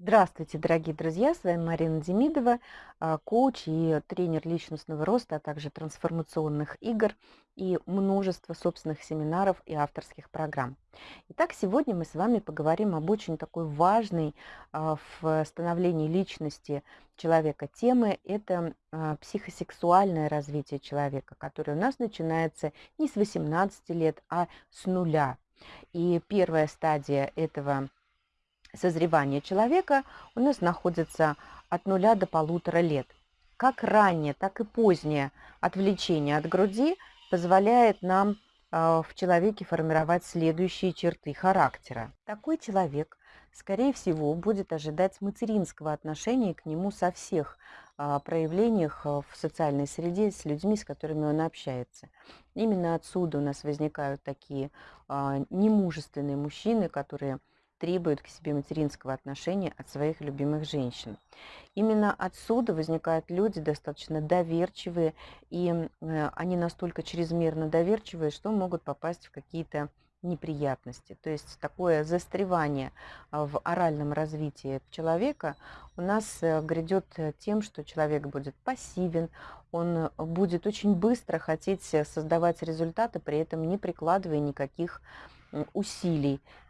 Здравствуйте, дорогие друзья! С вами Марина Демидова, а, коуч и тренер личностного роста, а также трансформационных игр и множество собственных семинаров и авторских программ. Итак, сегодня мы с вами поговорим об очень такой важной а, в становлении личности человека темы. Это а, психосексуальное развитие человека, которое у нас начинается не с 18 лет, а с нуля. И первая стадия этого созревания человека у нас находится от нуля до полутора лет. Как раннее, так и позднее отвлечение от груди позволяет нам а, в человеке формировать следующие черты характера. Такой человек, скорее всего, будет ожидать материнского отношения к нему со всех а, проявлениях а, в социальной среде с людьми, с которыми он общается. Именно отсюда у нас возникают такие немужественные мужчины, которые требуют к себе материнского отношения от своих любимых женщин. Именно отсюда возникают люди достаточно доверчивые, и э, они настолько чрезмерно доверчивые, что могут попасть в какие-то неприятности. То есть такое застревание а, в оральном развитии человека у нас э, грядет тем, что человек будет пассивен, он будет очень быстро хотеть создавать результаты, при этом не прикладывая никаких.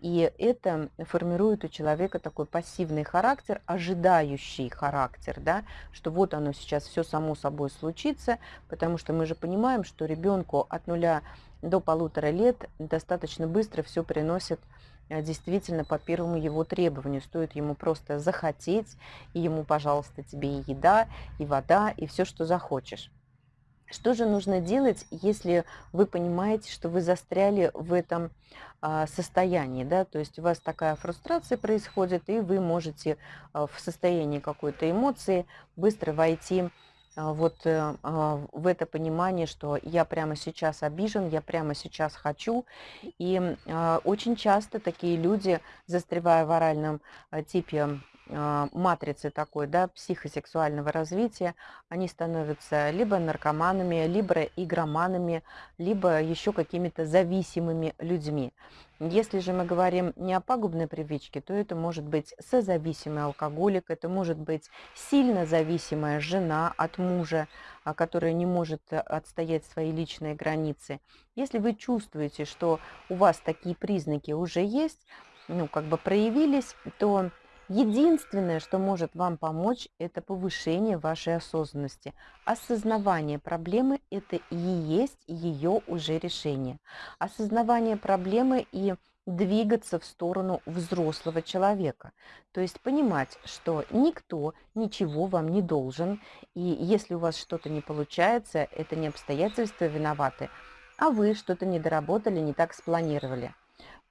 И это формирует у человека такой пассивный характер, ожидающий характер, да, что вот оно сейчас все само собой случится, потому что мы же понимаем, что ребенку от нуля до полутора лет достаточно быстро все приносит э, действительно по первому его требованию. Стоит ему просто захотеть, и ему, пожалуйста, тебе и еда, и вода, и все, что захочешь. Что же нужно делать, если вы понимаете, что вы застряли в этом а, состоянии, да, то есть у вас такая фрустрация происходит, и вы можете а, в состоянии какой-то эмоции быстро войти а, вот э, в это понимание, что я прямо сейчас обижен, я прямо сейчас хочу. И очень часто такие люди, застревая в оральном типе матрицы такой, да, психосексуального развития, они становятся либо наркоманами, либо игроманами, либо еще какими-то зависимыми людьми. Если же мы говорим не о пагубной привычке, то это может быть созависимый алкоголик, это может быть сильно зависимая жена от мужа, а, которая не может э, отстоять свои личные границы. Если вы чувствуете, что у вас такие признаки уже есть, ну, как бы проявились, то Единственное, что может вам помочь, это повышение вашей осознанности. Осознавание проблемы – это и есть ее уже решение. Осознавание проблемы и двигаться в сторону взрослого человека. То есть понимать, что никто ничего вам не должен, и если у вас что-то не получается, это не обстоятельства виноваты, а вы что-то не доработали, не так спланировали.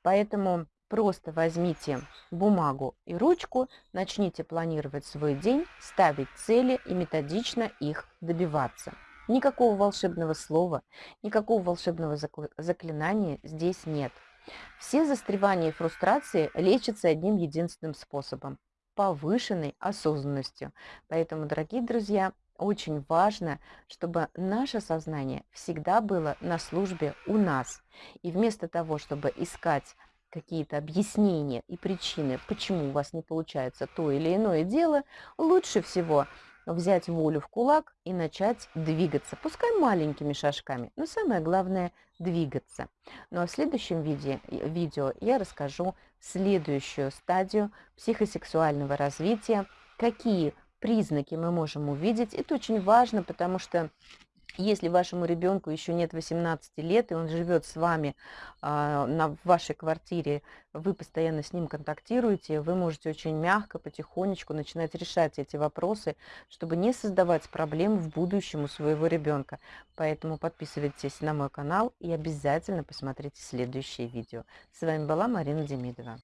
Поэтому Просто возьмите бумагу и ручку, начните планировать свой день, ставить цели и методично их добиваться. Никакого волшебного слова, никакого волшебного заклинания здесь нет. Все застревания и фрустрации лечатся одним единственным способом – повышенной осознанностью. Поэтому, дорогие друзья, очень важно, чтобы наше сознание всегда было на службе у нас. И вместо того, чтобы искать какие-то объяснения и причины, почему у вас не получается то или иное дело, лучше всего взять волю в кулак и начать двигаться, пускай маленькими шажками, но самое главное двигаться. Ну а в следующем видео, видео я расскажу следующую стадию психосексуального развития, какие признаки мы можем увидеть. Это очень важно, потому что если вашему ребенку еще нет 18 лет, и он живет с вами а, на, вашей квартире, вы постоянно с ним контактируете, вы можете очень мягко, потихонечку начинать решать эти вопросы, чтобы не создавать проблем в будущем у своего ребенка. Поэтому подписывайтесь на мой канал и обязательно посмотрите следующее видео. С вами была Марина Демидова.